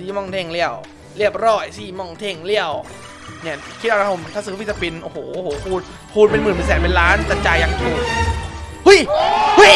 สีมองเท่งเลี้ยวเรียบร้อยสีมองเท่งเลี้ยวเนี่ยคิดเอานะผมถ้าซื้อฟิสปินโอ้โหโอ้โหคูณคูณเป็นหมื่นเป็นแสนเป็นล้านแต่จ่ายยังถูกเฮ้ยเฮ้ย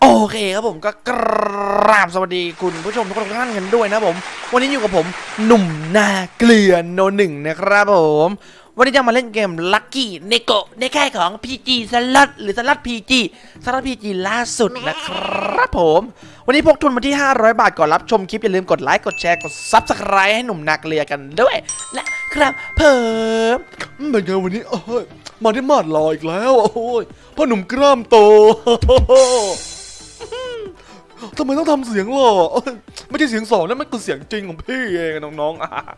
โอเคครับผมก็ก ราบสวัสดีคุณผู้ชมทุกท่านกันด้วยนะผม วันนี้อยู่กับผมหนุ่มหน้าเกลือโนหนึ่งนะครับผม วันนี้จะมาเล่นเกม Lucky n e g o ในค่ายของ PG สลัดหรือสลัด PG สลัด PG ล่าสุดนะครับผม วันนี้พกทุนมาที่ 500 บาทก่อนรับชมคลิป อย่าลืมกดไลค์กดแชร์กด Subscribe ให้หนุ่มนาเกลือกันด้วยนะครับเพิ่มเป็นไงวันนี้เอ้ยมาได้มาดรออีกแล้วโอ้ยพ่อหนุ่มกล้ามโต ทำไมต้องทำเสียงหล่อไม่ใช่เสียงสองนั่นมันคือเสียงจริงของพี่เองน้อง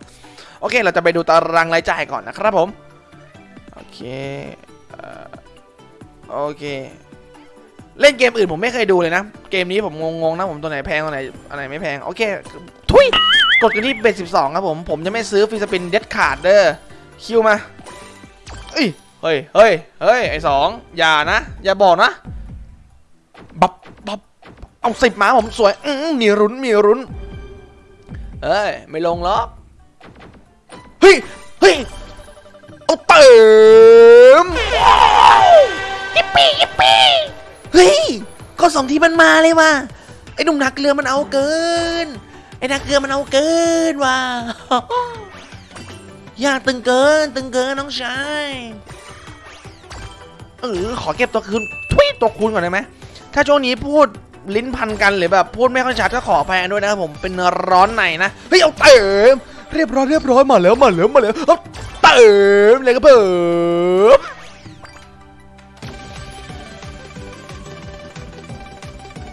ๆ โอเค เราจะไปดูตารางรายจ่ายก่อนนะครับผม โอเคเออโอเค เล่นเกมอื่นผมไม่เคยดูเลยนะ เกมนี้ผมงงๆนะผมตัวไหนแพงตัวไหนอะไรไม่แพง โอเค ทุยกดกันที่เบสสิบสองครับผม ผมจะไม่ซื้อฟิสปินเด็ดขาดเด้อ คิวมาเอ้ย เฮ้ย เฮ้ย เฮ้ย ไอสองอย่านะ อย่าบอกนะ บับบับ เอาสิบมาผมสวยอืมมีรุนมีรุนเอ้ย ไม่ลงหรอกเฮ้ยเฮ้ยเอาเติมยิปปี้ยิปปี้เฮ้ยก็สองทีมันมาเลยว่ะไอ้หนุ่มนักเรือมันเอาเกินไอ้นักเรือมันเอาเกินว่ะยากตึงเกิน ตึงเกินน้องชายเออขอเก็บตัวคืนทุยตัวคูณก่อนได้ไหมถ้าช่วงนี้พูด ลิ้นพันกันหรือแบบพูดไม่ค่อยชัดก็ขออภัยด้วยนะครับผมเป็นร้อนในนะเฮ้ยเอาเติมเรียบร้อยเรียบร้อยมาแล้วมาแล้วมาแล้วเอ้าเติมเลยครับเพิ่ม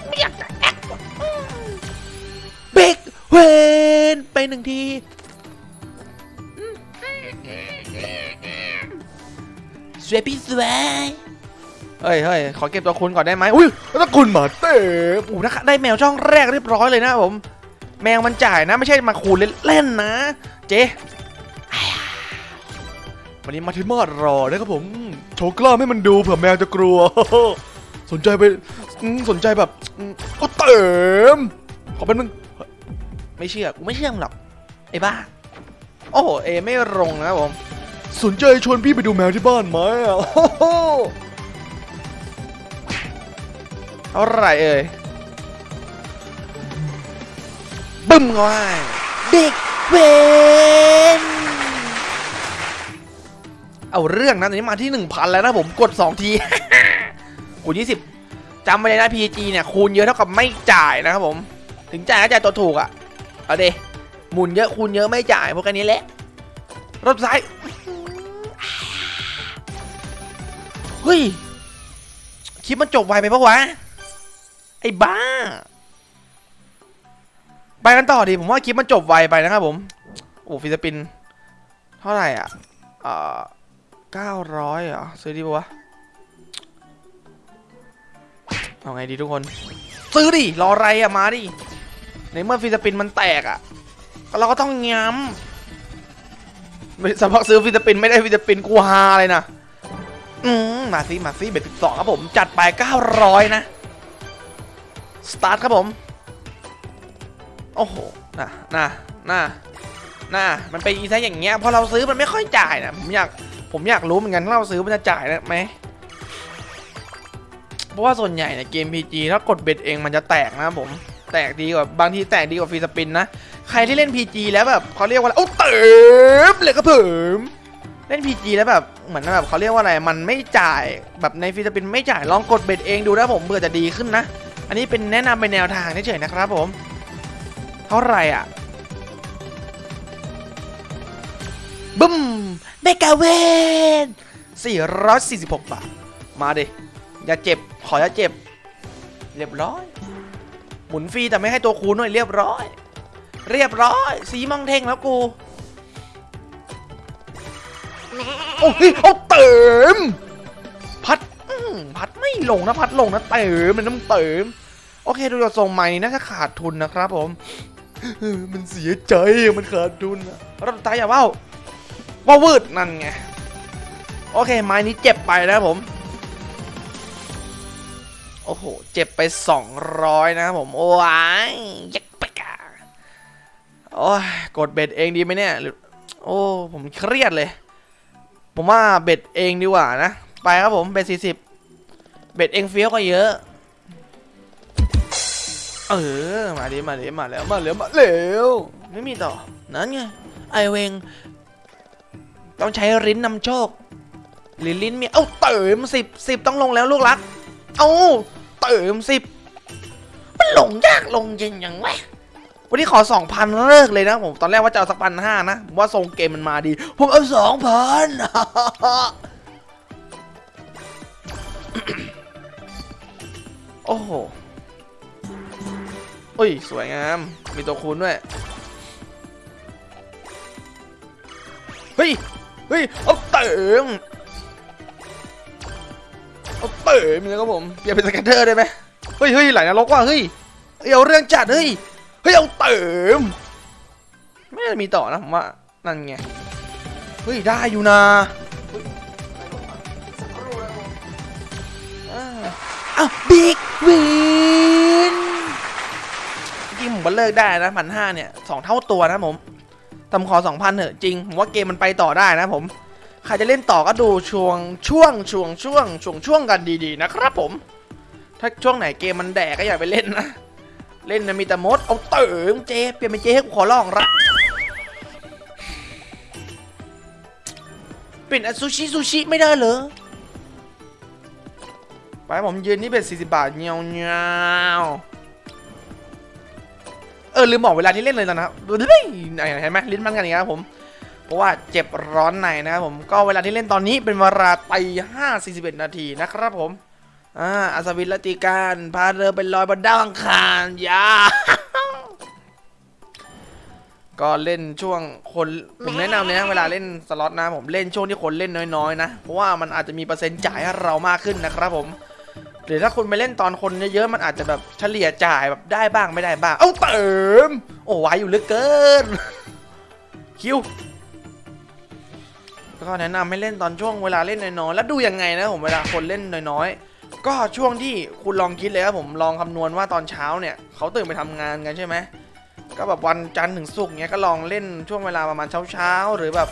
ไม่อยากจะแอคว่ะเบรกเวนไปหนึ่งทีสวยพี่สวย เฮ้ยเฮ้ยขอเก็บตัวคุณก่อนได้ไหมอุ้ยแล้วคุณหมาเต้โอ้โหนะได้แมวช่องแรกเรียบร้อยเลยนะผม แมวมันจ่ายนะไม่ใช่มาคูณเล่นๆนะ เจ๊วันนี้มาที่มาดรอนะครับผม โชว์กล้ามให้มันดูเผื่อแมวจะกลัว สนใจไปอืมสนใจแบบอืมเอาเติมขอเป็นมึงไม่เชื่อกูไม่เชื่อมึงหรอกไอ้บ้า โอ้โหเอไม่ลงนะครับผมสนใจชวนพี่ไปดูแมวที่บ้านไหมอะ เท่าไหร่เอ่ยบึ้มเข้าให้เด็กเวนเอาเรื่องนะตอนนี้มาที่ 1,000 แล้วนะผมกด 2 ที คูณ 20จำไว้เลยนะ PG เนี่ยคูณเยอะเท่ากับไม่จ่ายนะครับผม ถึงจ่ายก็จ่ายตัวถูกอะ่ะ เอาเดหมุนเยอะคูณเยอะไม่จ่ายพวกกันนี้แหละรถซ้ายเฮ้ย คลิปมันจบไวไปปะวะ ไอ้บ้า ไปกันต่อดีผมว่าคลิปมันจบไวไปนะครับผมโอ้ free spin เท่าไหร่อะเอ่อเก้าร้อยเหรอซื้อดีปะวะเอาไงดีทุกคน ซื้อดิรออะไรอะมาดิในเมื่อ free spin มันแตกอะเราก็ต้องย้ำไม่สำหรับซื้อ free spin ไม่ได้ free spin กูฮาเลยนะอืมมาซิมาซิ bet สิบสองครับผมจัดไปเก้าร้อยนะ สตาร์ทครับผม โอ้โหน่ะน่ะน่ะน่ะมันเป็นอีไซอย่างเงี้ยพอเราซื้อมันไม่ค่อยจ่ายนะผมอยากผมอยากรู้เหมือนกันถ้าเราซื้อมันจะจ่ายไหมเพราะว่าส่วนใหญ่เนี่ยเกม PG ถ้ากดเบ็ดเองมันจะแตกนะผมแตกดีกว่าบางทีแตกดีกว่าฟรีสปินนะใครที่เล่น PG แล้วแบบเขาเรียกว่าอะไรโอ้เติมเลยครับผมเล่น PG แล้วแบบเหมือนแบบเขาเรียกว่าอะไรมันไม่จ่ายแบบใน free spin ไม่จ่ายลองกด bet เองดูนะผมเบื่อจะดีขึ้นนะ อันนี้เป็นแนะนำเป็นแนวทางเฉยๆนะครับผม เท่าไหร่อะบึ้ม mega win 446 บาท มาดิ อย่าเจ็บ ขออย่าเจ็บ เรียบร้อย หมุนฟรีแต่ไม่ให้ตัวคูณหน่อยเรียบร้อย เรียบร้อย สีมองเทงแล้วกู โอ้ยเอาเติม พัดพัด ลงนะพัดลงนะเติมมันต้องเติมโอเคดูจากทรงใหม่น่าจะขาดทุนนะครับผมมันเสียใจมันขาดทุนรอบสุดท้ายอย่าว่าว่าวืดนั่นไงโอเคไม้นี้เจ็บไปนะผมโอ้โหเจ็บไป 200 นะครับผมโอ้ยยักปะกาโอ้ยกดเบ็ดเองดีไหมเนี่ยหรือโอ้ผมเครียดเลย ผมว่าเบ็ดเองดีกว่านะ ไปครับผมเบ็ด40 เบ็ดเองเฟี้ยวก็เยอะ เออ มาดิมาดิมาแล้ว มาแล้วมาแล้วไม่มีต่อ นั่นไง ไอเวง ต้องใช้ลิ้นนำโชคหรือลิ้นมี เอ้าเติมสิบสิบต้องลงแล้วลูกรัก เอ้าเติมสิบมันลงยากลงจริงยังวะวันนี้ขอสองพันเลิกเลยนะผม ตอนแรกว่าจะเอาสักพันห้านะผมว่าทรงเกมมันมาดี ผมเอาสองพัน โอ้โหอุ้ย สวยงาม มีตัวคูณด้วย เฮ้ย เฮ้ย เอาเติมเอาเติมเลยครับผมเปลี่ยนเป็นสแกนเตอร์ได้ไหมเฮ้ยเฮ้ยไหลนรกว่ะเฮ้ยเฮ้ยเอาเรื่องจัด เฮ้ย เฮ้ย เอาเติม ไม่น่าจะมีต่อนะผมว่า นั่นไง เฮ้ย ได้อยู่นะ อ้าบิ๊กวินจริงผมก็เลิกได้นะพันห้าเนี่ยสองเท่าตัวนะผมตำขอสองพันเถอะจริงผมว่าเกมมันไปต่อได้นะผมใครจะเล่นต่อก็ดูช่วงช่วงช่วงช่วงช่วงช่วงกันดีๆนะครับผม ถ้าช่วงไหนเกมมันแดกก็อย่าไปเล่นนะ เล่นนะมีแต่มดเอาเติมเจเปลี่ยนเป็นเจให้กูขอร้องละเป็นอซูชิซูชิไม่ได้เหรอ ไปผมยืนนี่เป็น40 บาทเงี้ยวเงียวเออลืมบอกเวลาที่เล่นเลยนะครับเห็นไหมลิ้นมันกันอย่างงี้ครับผม เพราะว่าเจ็บร้อนในนะครับผม ก็เวลาที่เล่นตอนนี้เป็นเวลาตีห้าสี่สิบเอ็ดนาทีนะครับผม อ่าอัศวินละติการพาเรือไปลอยบนดาวอังคารยาก็เล่นช่วงคนผมแนะนำเลยนะเวลาเล่นสล็อตนะผมเล่นช่วงที่คนเล่นน้อยๆนะ เพราะว่ามันอาจจะมีเปอร์เซ็นต์จ่ายให้เรามากขึ้นนะครับผม หรือถ้าคุณไปเล่นตอนคนเยอะๆมันอาจจะแบบเฉลี่ยจ่ายแบบได้บ้างไม่ได้บ้าง เอ้าเติม โอ้ไวอยู่เหลือเกิน คิวก็แนะนำให้เล่นตอนช่วงเวลาเล่นน้อยๆ แล้วดูยังไงนะผมเวลาคนเล่นน้อยๆ ก็ช่วงที่คุณลองคิดเลยครับผมลองคำนวณว่าตอนเช้าเนี่ยเขาตื่นไปทำงานกันใช่ไหมก็แบบวันจันทร์ถึงศุกร์เนี้ยก็ลองเล่นช่วงเวลาประมาณเช้าๆหรือแบบ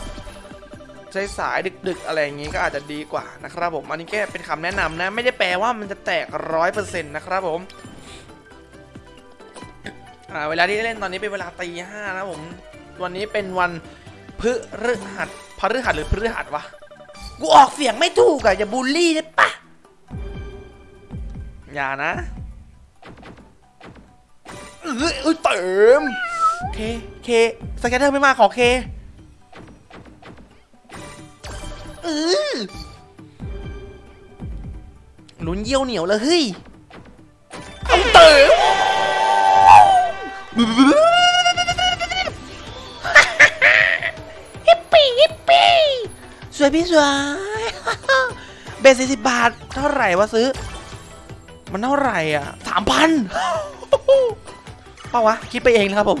สายๆดึก ๆ อะไรอย่างงี้ก็อาจจะดีกว่านะครับผมอันนี้แค่เป็นคำแนะนำนะ ไม่ได้แปลว่ามันจะแตกร้อยเปอร์เซ็นต์นะครับผมเวลาที่เล่นตอนนี้เป็นเวลาตีห้านะผมวันนี้เป็นวันพฤหัสพฤหัสหรือพฤหัสวะกูออกเสียงไม่ถูกอะอย่าบูลลี่ได้ปะอย่านะเอ้ยเอ้ยเติมเคเค scatter ไม่มาขอเค ออลุ้นเยี่ยวเหนียวเลยเฮ้ยเอาเติมฮิปปี้ฮิปปี้สวยพี่สวยเบสสี่สิบบาท เท่าไหร่วะซื้อ มันเท่าไหร่อะสามพันเปล่าวะ คิดไปเองนะครับผม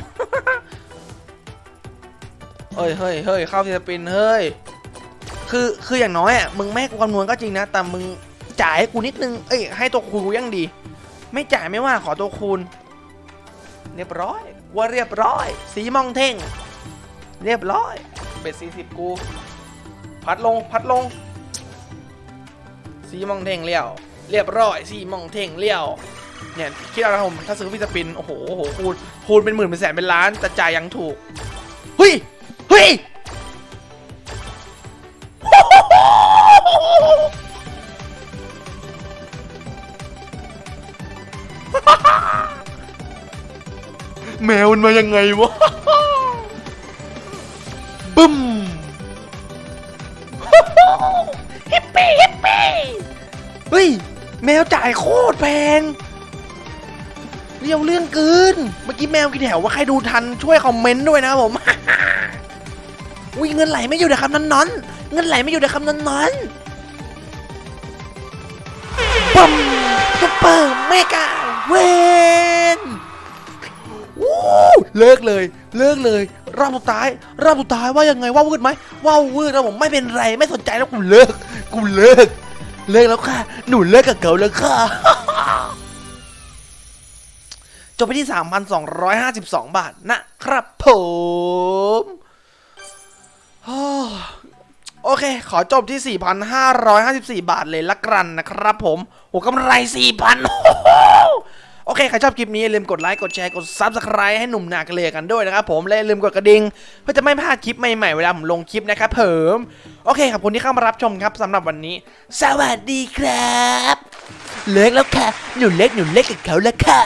เฮ้ยเฮ้ยเฮ้ยเข้าทีสปิน เฮ้ย คือคืออย่างน้อยอะมึงไม่ให้กูคำนวณก็จริงนะ แต่มึงจ่ายให้กูนิดนึง เอ้ยให้ตัวคูณกูยังดี ไม่จ่ายไม่ว่าขอตัวคูณ เรียบร้อย ว่าเรียบร้อย สีมองเท่ง เรียบร้อย เบ็ดสี่สิบกู พัดลงพัดลง สีมองเท่งเลี้ยว เรียบร้อย สีมองเท่งเลี้ยวเนี่ยคิดเอานะผมถ้าซื้อฟิสปิน โอ้โหโอ้โหคูณคูณเป็นหมื่นเป็นแสนเป็นล้านแต่จ่ายยังถูกเฮ้ยเฮ้ย แมวมันมายังไงวะบึ้มฮิปปี้ฮิปปี้เฮ้ย แมวจ่ายโคตรแพงเรียวเรื่องเกิน เมื่อกี้แมวกี่แถวว่าใครดูทันช่วยคอมเมนต์ด้วยนะครับผมอุ้ยเงินไหลไม่อยู่ในคำนั้นนอน เงินไหลไม่อยู่ในคำนั้นนอนปั๊ม super mega win วู้เลิกเลย เลิกเลย รอบสุดท้าย รอบสุดท้ายว่ายังไงว่าวืดไหมว่าวืดแล้วผมไม่เป็นไรไม่สนใจแล้วกูเลิกกูเลิก เลิกแล้วค่ะ หนูเลิกกับเขาแล้วค่ะจบไปที่ 3,252 บาทนะครับผม โอเค ขอจบที่ 4,554 บาทเลยละกันนะครับผมโหกำไร 4,000 โอเค ใครชอบคลิปนี้อย่าลืมกดไลค์ กดแชร์ กด Subscribe ให้หนุ่มหนักเลยกันด้วยนะครับผม และอย่าลืมกดกระดิ่งเพื่อจะไม่พลาดคลิปใหม่ๆ เวลาผมลงคลิปนะครับผมโอเค ขอบคุณที่เข้ามารับชมครับสำหรับวันนี้ สวัสดีครับ เลิกแล้วค่ะ หนูเล็กหนูเล็กกับเขาแล้วค่ะ